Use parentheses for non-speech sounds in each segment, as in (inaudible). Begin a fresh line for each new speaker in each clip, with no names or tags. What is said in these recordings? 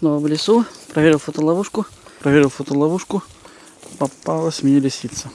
Снова в лесу. Проверил фотоловушку. Проверил фотоловушку. Попалась мне лисица.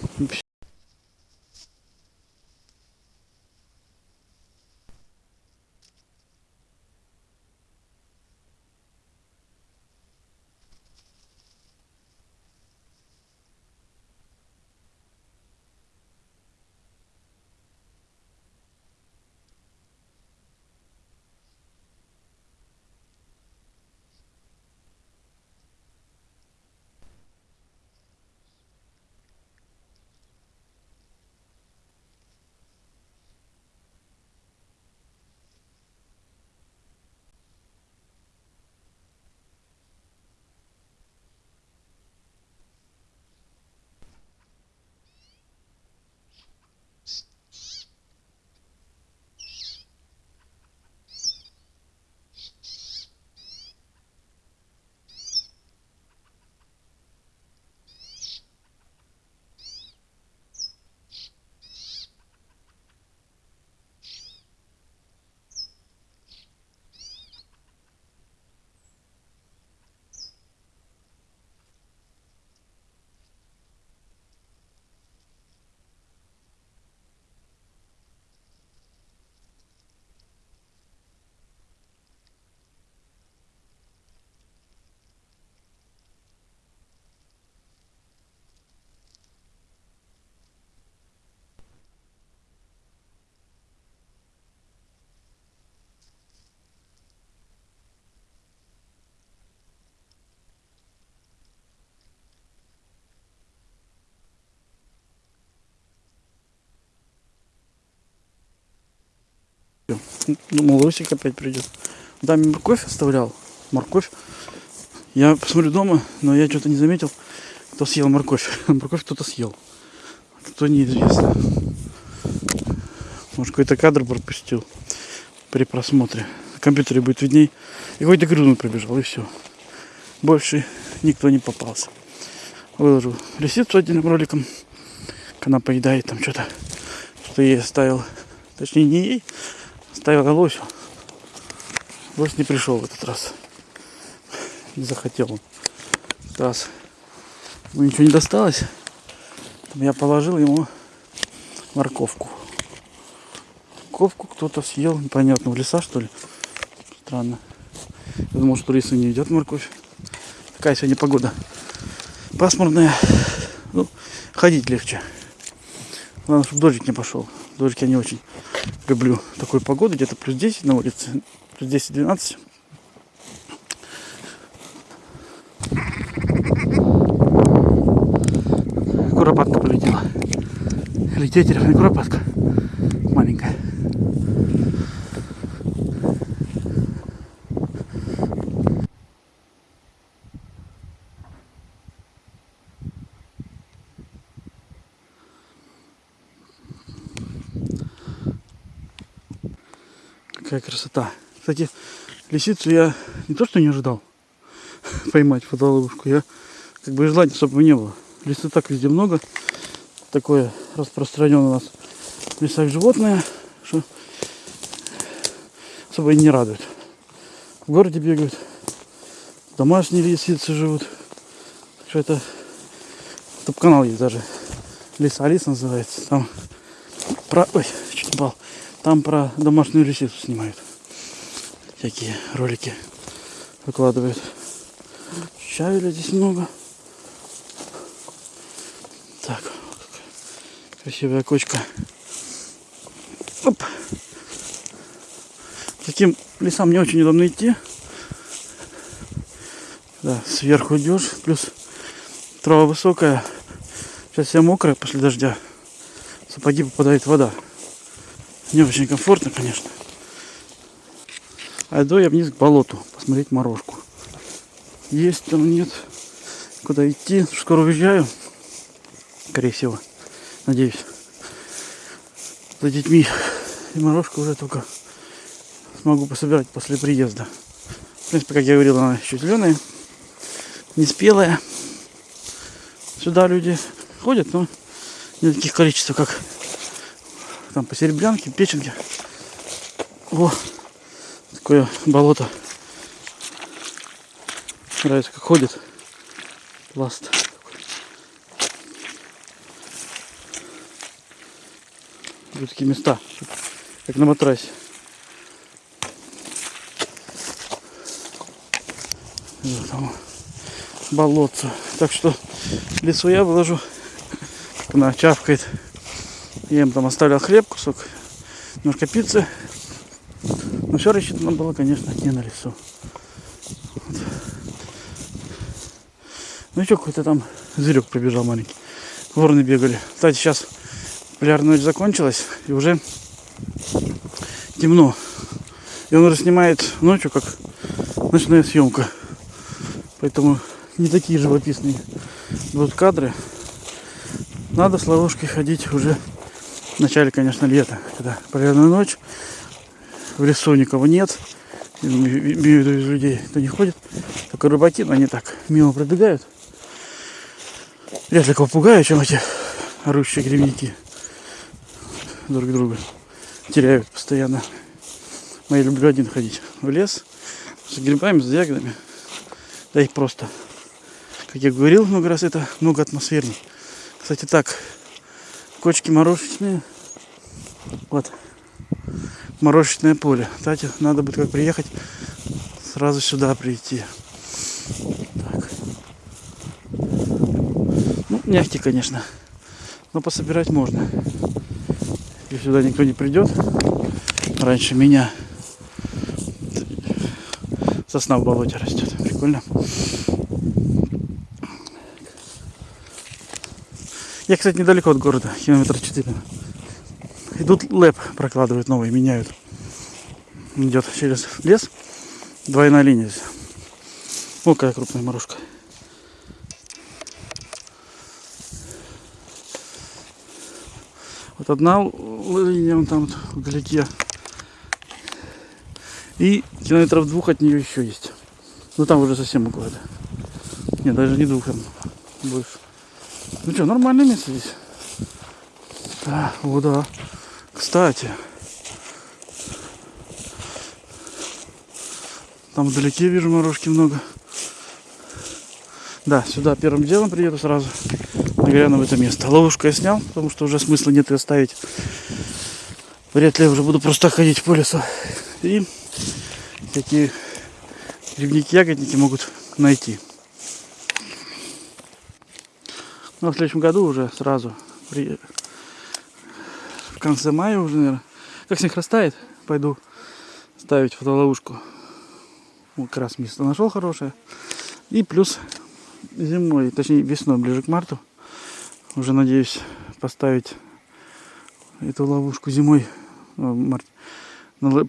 Думал, Лосик опять придет. Даме морковь оставлял. Морковь. Я посмотрю дома, но я что-то не заметил, кто съел морковь. (laughs) Морковь кто-то съел. Кто неизвестно. Может, какой-то кадр пропустил при просмотре. На компьютере будет видней. И какой-то грызун пробежал, и все. Больше никто не попался. Выложу лисицу отдельным роликом. Она поедает там что-то. Что-то ей оставил. Точнее, не ей, оставил лосю. Лось не пришел в этот раз. Не захотел он. В этот раз ему ничего не досталось. Я положил ему морковку. Морковку кто-то съел, непонятно, в леса что ли. Странно. Я думал, что лисы не едят морковь. Такая сегодня погода. Пасмурная. Ну, ходить легче. Главное, чтобы дождик не пошел. Дождик я не очень люблю такую погоду. Где-то плюс 10 на улице. Плюс 10-12. Куропатка полетела. Или куропатка. Какая красота. Кстати, лисицу я не то что не ожидал (laughs) поймать фотоловушку, я как бы желания особо не было. Лисы так везде много. Такое распространенное у нас в лесах животное, что особо и не радует. В городе бегают, домашние лисицы живут. Так что это топ-канал есть даже. Лиса Алиса называется. Там про... Ой, чуть не упал. Там про домашнюю лисицу снимают. Всякие ролики выкладывают. Щавеля здесь много. Так, красивая кочка. Оп. Таким лесам не очень удобно идти. Да, сверху идешь, плюс трава высокая. Сейчас вся мокрая после дождя. В сапоги попадает вода. Не очень комфортно, конечно. А иду я вниз к болоту посмотреть морожку. Есть там нет. Куда идти? Скоро уезжаю. Скорее всего. Надеюсь. За детьми. И морожку уже только смогу пособирать после приезда. В принципе, как я говорил, она еще зеленая. Не спелая. Сюда люди ходят, но не таких количества, как там по серебрянке, печенке. О, такое болото. Нравится, как ходит. Пласт. Такие места, как на матрасе. Там болотце. Так что лесу я выложу. Она чавкает. Я им там оставлял хлеб, кусок, немножко пиццы. Но все рассчитано было, конечно, не на лесу. Вот. Ну что, какой-то там зверек пробежал маленький. Вороны бегали. Кстати, сейчас полярная ночь закончилась и уже темно. И он уже снимает ночью, как ночная съемка. Поэтому не такие живописные будут кадры. Надо с ловушкой ходить уже в начале, конечно, лета, когда полярная ночь, в лесу никого нет, имею в виду из людей, кто не ходит, только рыбаки, но они так мимо пробегают. Вряд ли кого пугаю, чем эти орущие гребники друг друга теряют постоянно. Но я люблю один ходить в лес с грибами, с ягодами. Да их просто, как я говорил много раз, это много атмосферней. Кстати, так, кочки морожечные. Вот. Морожечное поле. Кстати, надо будет как приехать, сразу сюда прийти. Так. Ну, мягкий, конечно. Но пособирать можно. Если сюда никто не придет, раньше меня сосна в болоте растет. Прикольно. Я, кстати, недалеко от города, километра 4. Идут лэп прокладывают новый, меняют. Идет через лес. Двойная линия здесь. О, какая крупная морожка. Вот одна линия вон там вот, вдалеке. И километров двух от нее еще есть. Ну там уже совсем около. Нет, даже не двух, там больше. Ну что, нормальное место здесь. Да, о, да. Кстати. Там вдалеке вижу морожки много. Да, сюда первым делом приеду сразу. Нагляну в это место. Ловушку я снял, потому что уже смысла нет ее ставить. Вряд ли я уже буду просто ходить по лесу. И такие грибники, ягодники могут найти. Но в следующем году уже сразу, при... в конце мая уже, наверное, как снег растает, пойду ставить фотоловушку. Вот как раз место нашел хорошее. И плюс зимой, точнее весной, ближе к марту, уже надеюсь поставить эту ловушку зимой, ну,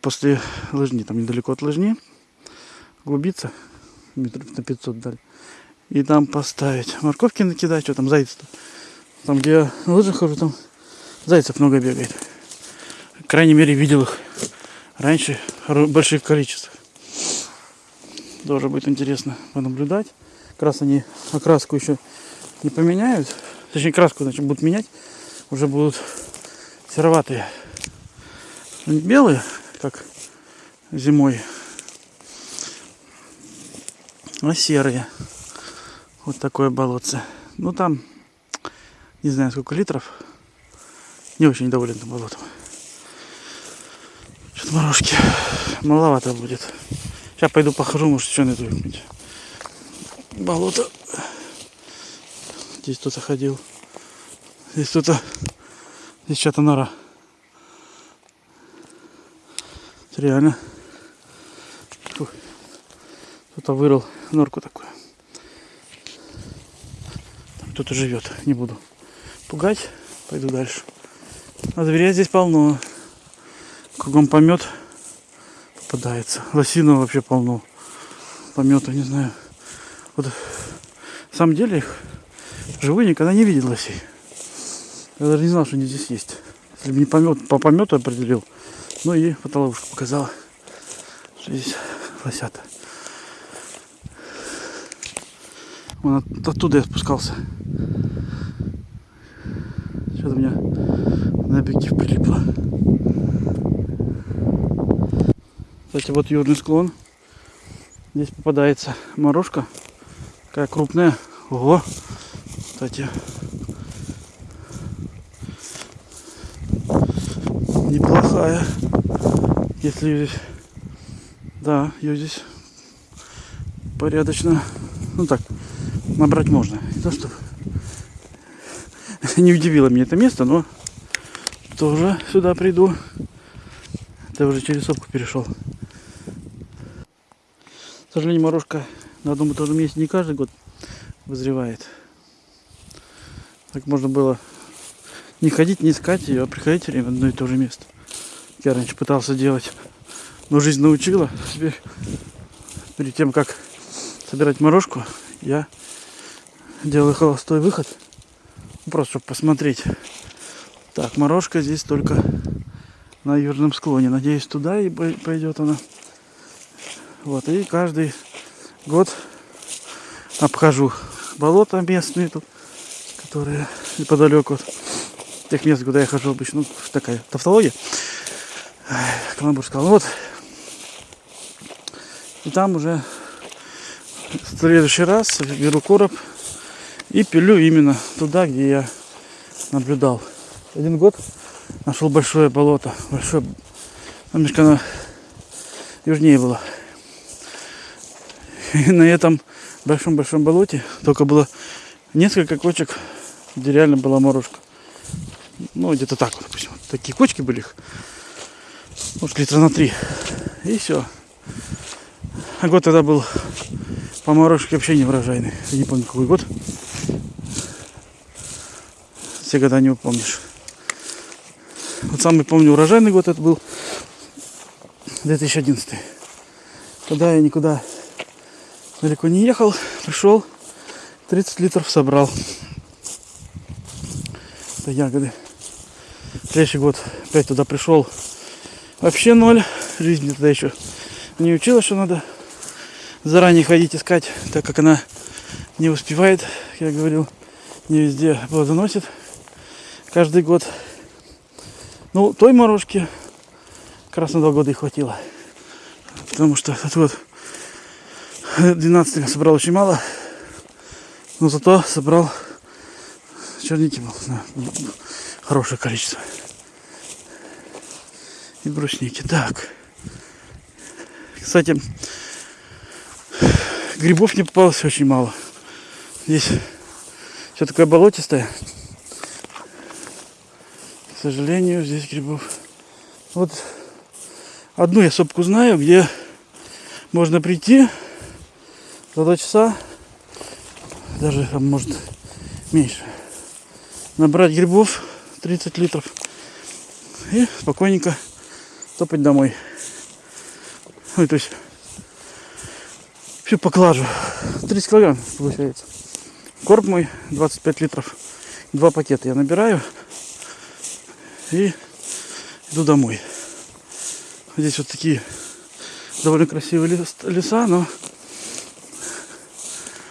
после лыжни, там недалеко от лыжни, глубиться метров на 500 далее и там поставить. Морковки накидать, что там зайцы -то. Там, где я на лыжах хожу, там зайцев много бегает. По крайней мере, видел их раньше в больших количествах. Тоже будет интересно понаблюдать. Как раз они окраску еще не поменяют. Точнее, краску значит, будут менять. Уже будут сероватые. Белые, как зимой, а серые. Вот такое болотце. Ну там, не знаю сколько литров. Не очень доволен этим болотом. Что-то морожки маловато будет. Сейчас пойду похожу, может что найду какое болото. Здесь кто-то ходил. Здесь кто-то... Здесь что-то нора. Реально. Кто-то вырыл норку такую кто-то живет. Не буду пугать. Пойду дальше. А зверя здесь полно. Кругом помет попадается. Лосина вообще полно. Помета, не знаю. Вот на самом деле их живые никогда не видел лосей. Я даже не знал, что они здесь есть. Если бы не помет, по помету определил. Ну и фотоловушка показала, что здесь лосята. Вон оттуда я спускался. Что-то у меня на объектив прилипло. Кстати, вот южный склон. Здесь попадается морожка. Такая крупная. Ого. Кстати. Неплохая. Если здесь... Да, ее здесь порядочно. Ну так, набрать можно. Не то что не удивило меня это место, но тоже сюда приду. Это уже через сопку перешел. К сожалению, морожка на одном и том же месте не каждый год вызревает. Так можно было не ходить, не искать ее, а приходить все время в одно и то же место. Я раньше пытался делать, но жизнь научила. Теперь перед тем, как собирать морожку, я делаю холостой выход. Просто чтобы посмотреть. Так, морожка здесь только на южном склоне. Надеюсь, туда и пой- пойдет она. Вот, и каждый год обхожу болота местные тут, которые неподалеку от тех мест, куда я хожу обычно. Ну, такая тавтология. Каламбур сказал, вот. И там уже в следующий раз беру короб и пилю именно туда, где я наблюдал. Один год нашел большое болото, большое, немножко оно южнее было. (laughs) И на этом большом-большом болоте только было несколько кочек, где реально была морожка. Ну, где-то так допустим. Такие кочки были их. Может, литра на три. И все. А год тогда был по морожке вообще не урожайный. Я не помню, какой год. Все года не упомнишь. Вот самый помню урожайный год это был 2011. Тогда я никуда далеко не ехал, пришел, 30 литров собрал. Это ягоды. Следующий год опять туда пришел. Вообще ноль. Жизнь мне тогда еще не учила, что надо заранее ходить искать, так как она не успевает, как я говорил, не везде плодоносит каждый год. Ну, той морожки как раз на два года и хватило. Потому что этот год 12 я собрал очень мало. Но зато собрал черники был, хорошее количество. И брусники. Так. Кстати, грибов не попалось очень мало. Здесь все такое болотистое. Сожалению, здесь грибов. Вот одну я сопку знаю, где можно прийти за два часа, даже там может меньше, набрать грибов 30 литров и спокойненько топать домой. Ой, то есть всю поклажу. 30 килограмм получается. Короб мой 25 литров. Два пакета я набираю и иду домой. Здесь вот такие довольно красивые лес- леса, но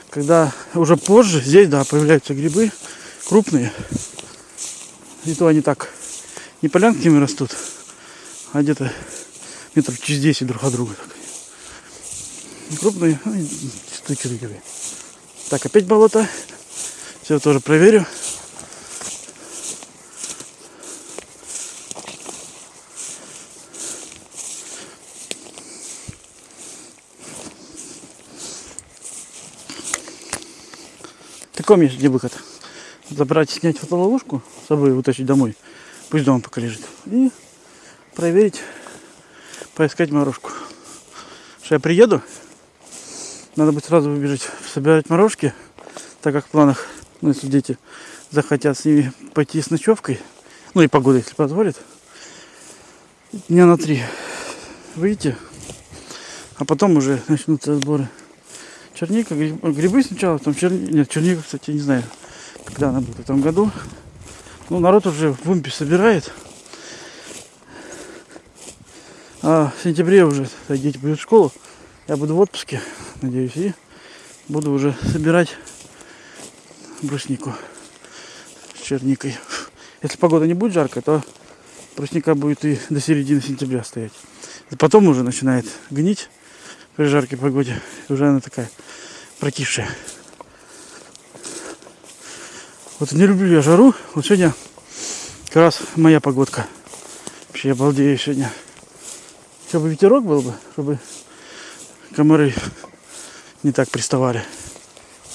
когда уже позже здесь, да, появляются грибы крупные. И то они так не полянками растут, а где-то метров через 10 друг от друга. Крупные, ну, такие. Так, опять болото. Все тоже проверю. Такой есть где выход. Забрать, снять фотоловушку с собой, вытащить домой. Пусть дома пока лежит. И проверить, поискать морожку. Что я приеду, надо будет сразу выбежать собирать морожки, так как в планах, ну, если дети захотят с ними пойти с ночевкой, ну и погода, если позволит, дня на три выйти, а потом уже начнутся сборы. Черника, гриб- грибы сначала, потом черника, нет, черника, кстати, не знаю, когда она будет в этом году. Ну, народ уже в Умпе собирает. А в сентябре уже дети пойдут в школу. Я буду в отпуске, надеюсь, и буду уже собирать бруснику с черникой. Если погода не будет жаркая, то брусника будет и до середины сентября стоять. Потом уже начинает гнить при жаркой погоде. Уже она такая прокисшая. Вот не люблю я жару. Вот сегодня как раз моя погодка. Вообще я сегодня. Чтобы ветерок был бы, чтобы комары не так приставали.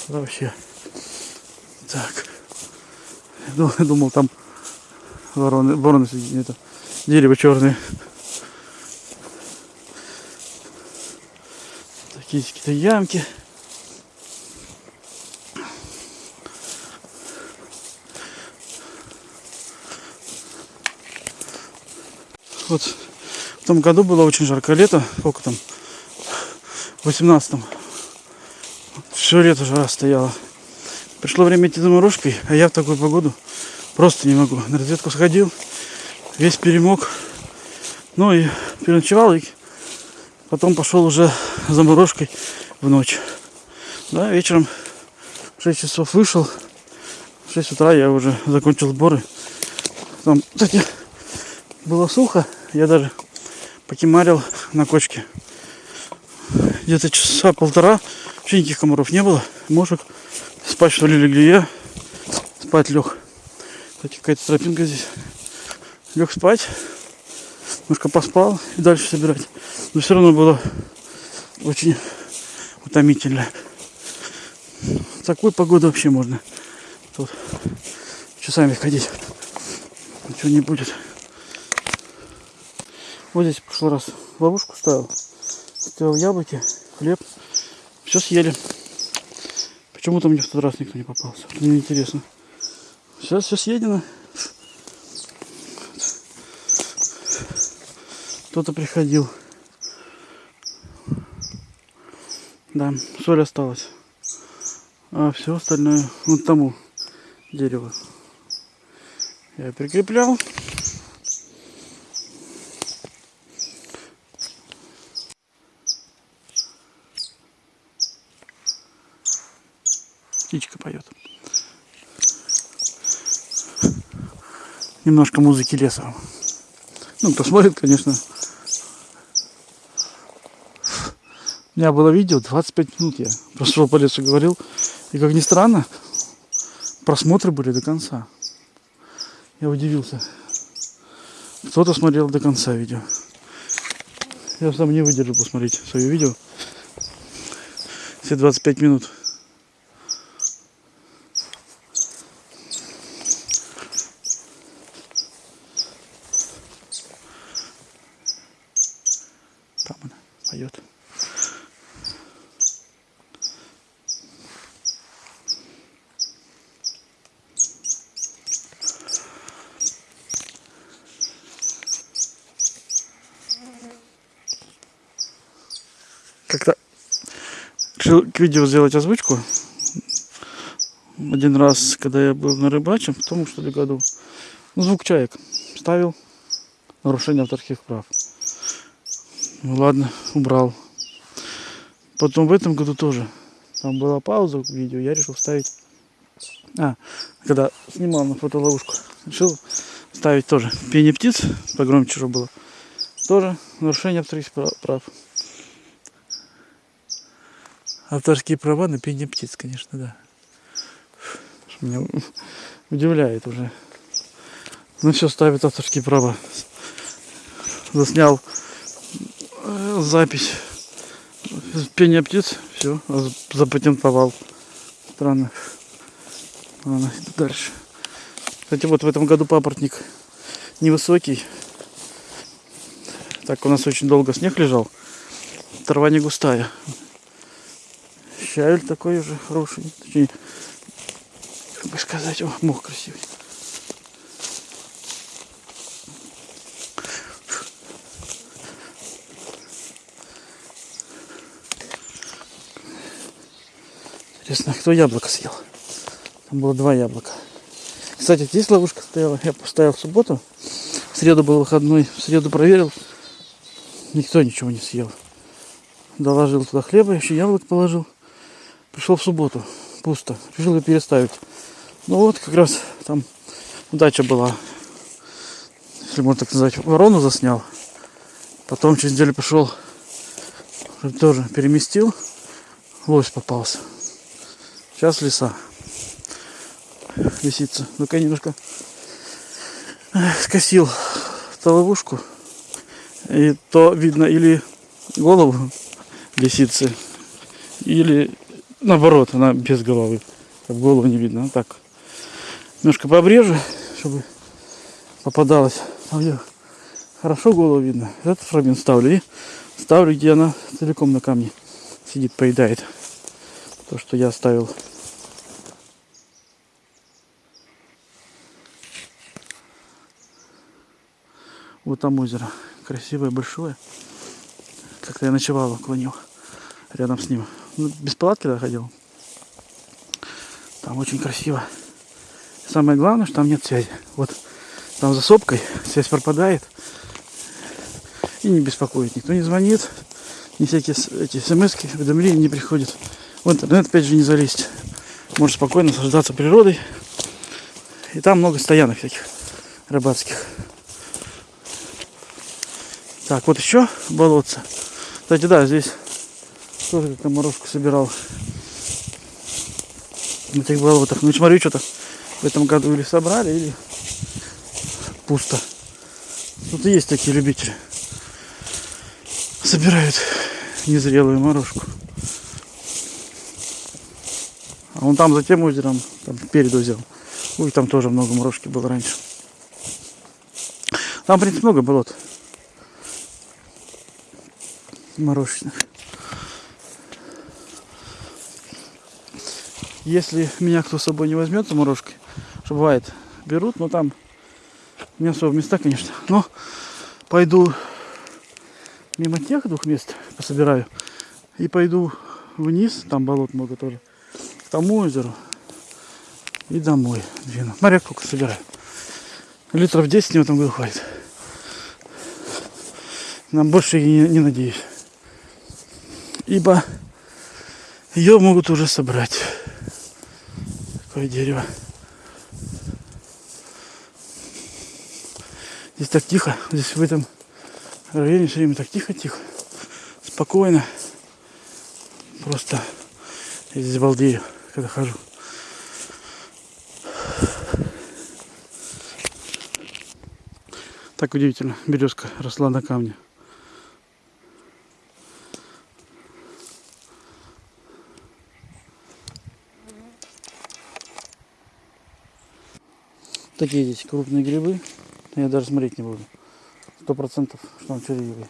Вообще. Так. Я думал, думал, там вороны, вороны это дерево черное. Какие-то ямки. Вот в том году было очень жаркое лето. Сколько там? В 18-м. Все лето жара стояла. Пришло время идти заморожкой, а я в такую погоду просто не могу. На разведку сходил, весь перемок. Ну и переночевал, и потом пошел уже заморожкой в ночь. Да, вечером в 6 часов вышел. В 6 утра я уже закончил сборы. Там, кстати, было сухо. Я даже покемарил на кочке. Где-то часа полтора. Вообще никаких комаров не было. Мошек. Спать что ли легли я. Спать лег. Кстати, какая-то тропинка здесь. Лег спать. Немножко поспал и дальше собирать. Но все равно было очень утомительно. Такую погоду вообще можно тут часами ходить. Ничего не будет. Вот здесь в прошлый раз ловушку ставил. Ставил яблоки, хлеб. Все съели. Почему-то мне в тот раз никто не попался. Мне интересно. Сейчас все съедено. Кто-то приходил. Да, соль осталась. А все остальное вот тому дереву. Я прикреплял. Птичка поет. Немножко музыки леса. Ну, кто смотрит, конечно. У меня было видео 25 минут я прошел по лесу говорил. И как ни странно, просмотры были до конца. Я удивился. Кто-то смотрел до конца видео. Я сам не выдержу посмотреть свое видео. Все 25 минут. Там она поет. Как-то решил к видео сделать озвучку. Один раз, когда я был на рыбачем, в том что ли году, ну, звук чаек ставил, нарушение авторских прав. Ну ладно, убрал. Потом в этом году тоже. Там была пауза в видео, я решил ставить. А, когда снимал на фотоловушку, решил ставить тоже пение птиц, погромче уже было. Тоже нарушение авторских прав. Авторские права на пение птиц, конечно, да. Меня удивляет уже. Ну все, ставит авторские права. Заснял э, запись пения птиц, все, запатентовал. Странно. Ладно, дальше. Кстати, вот в этом году папоротник невысокий. Так у нас очень долго снег лежал. Трава не густая. Щавель такой уже хороший. Точнее, как бы сказать, о, мох красивый. Интересно, кто яблоко съел? Там было два яблока. Кстати, здесь ловушка стояла. Я поставил в субботу. В среду был выходной. В среду проверил. Никто ничего не съел. Доложил туда хлеба, еще яблок положил. Пришел в субботу. Пусто. Решил ее переставить. Ну вот, как раз там удача была. Если можно так назвать. Ворону заснял. Потом через неделю пошел. Тоже переместил. Лось попался. Сейчас леса. лисица. Я немножко скосил ту ловушку. И то видно или голову лисицы, или наоборот, она без головы. Как голову не видно. Вот так. Немножко пообрежу, чтобы попадалось. Там где хорошо голову видно. Этот фрагмент ставлю. И ставлю, где она целиком на камне сидит, поедает. То, что я оставил. Вот там озеро. Красивое, большое. Как-то я ночевал около него. Рядом с ним. Ну, без палатки да, ходил. Там очень красиво. Самое главное, что там нет связи. Вот там за сопкой связь пропадает. И не беспокоит. Никто не звонит. Ни всякие эти смс уведомления не приходят. В интернет опять же не залезть. Можно спокойно наслаждаться природой. И там много стоянок всяких рыбацких. Так, вот еще болотце. Кстати, да, здесь тоже как-то морожку собирал. На этих болотах. Ну, смотрю, что-то в этом году или собрали, или пусто. Тут и есть такие любители. Собирают незрелую морожку. А вон там за тем озером, там перед озером. Ой, там тоже много морожки было раньше. Там, в принципе, много болот. Морожечных. Если меня кто с собой не возьмет за морожкой, что бывает, берут, но там не особо места, конечно. Но пойду мимо тех двух мест пособираю и пойду вниз, там болот много тоже, к тому озеру и домой двину. Смотри, сколько собираю. Литров 10 мне в этом хватит. Нам больше и не, не надеюсь. Ибо ее могут уже собрать. Такое дерево. Здесь так тихо. Здесь в этом районе все время так тихо-тихо. Спокойно. Просто я здесь балдею, когда хожу. Так удивительно. Березка росла на камне. Такие здесь крупные грибы. Я даже смотреть не буду. Сто процентов, что он червивый.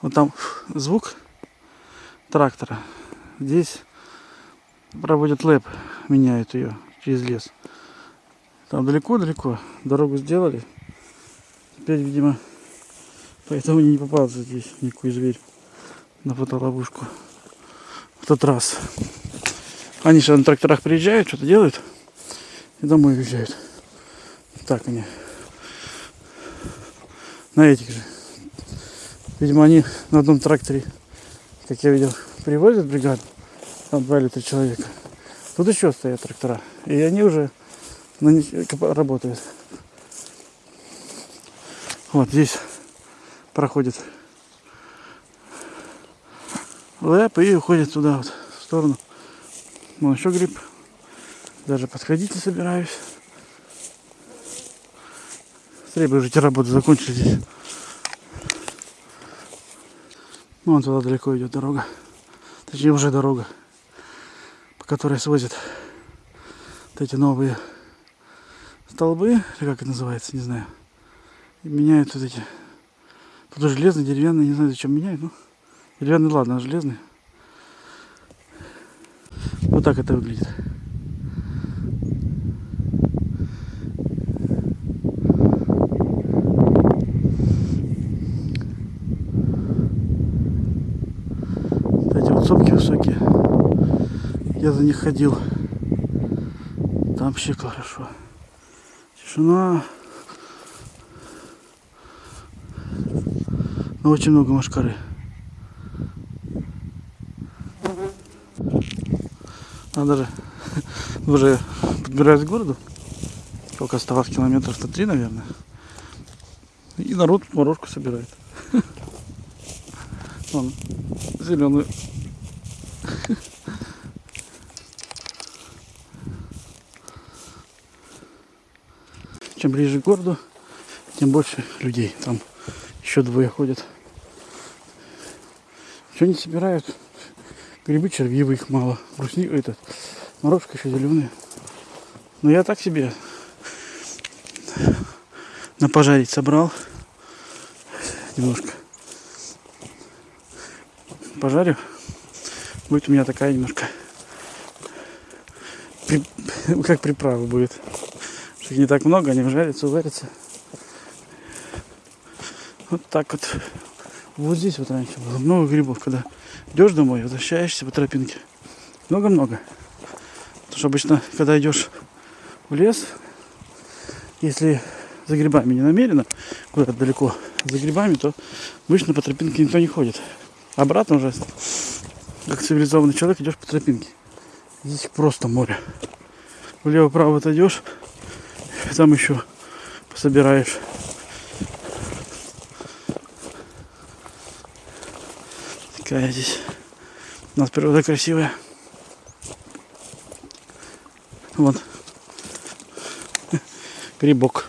Вот там звук трактора. Здесь проводят лэп, меняют ее через лес. Там далеко-далеко дорогу сделали. Теперь, видимо, поэтому не попался здесь никакой зверь на фотоловушку. В тот раз. Они же на тракторах приезжают, что-то делают и домой уезжают. Так они. На этих же. Видимо, они на одном тракторе, как я видел, привозят бригаду. Там два или три человека. Тут еще стоят трактора. И они уже на них работают. Вот здесь проходит лэп и уходит туда вот в сторону. Вон еще гриб. Даже подходить не собираюсь. Скорее бы уже эти работы закончили здесь. Вон туда далеко идет дорога. Точнее уже дорога, по которой свозят вот эти новые столбы, или как это называется, не знаю. И меняют вот эти. Тут уже железный, деревянный, не знаю зачем меняют, ну. Деревянный, ладно, а железный. Вот так это выглядит. Вот эти вот сопки высокие. Я за них ходил. Там вообще хорошо. Тишина. Но очень много машкары. А даже (laughs) уже подбираюсь к городу. Сколько оставалось километров то три, наверное. И народ морожку собирает. (laughs) Вон, зеленую. (laughs) чем ближе к городу, тем больше людей. Там еще двое ходят. Что они собирают? Грибы червивые их мало. Брусник этот. Морожка еще зеленые. Но я так себе на пожарить собрал. Немножко. Пожарю. Будет у меня такая немножко как приправа будет. Их не так много, они жарятся, варятся. Вот так вот. Вот здесь вот раньше было много грибов, когда идешь домой, возвращаешься по тропинке. Много-много. Потому что обычно, когда идешь в лес, если за грибами не намеренно, куда-то далеко за грибами, то обычно по тропинке никто не ходит. Обратно уже, как цивилизованный человек, идешь по тропинке. Здесь просто море. Влево-право отойдешь, там еще пособираешь. Такая здесь у нас природа красивая. Вот. (laughs) Грибок.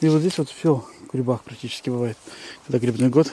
И вот здесь вот все в грибах практически бывает. Когда грибной год,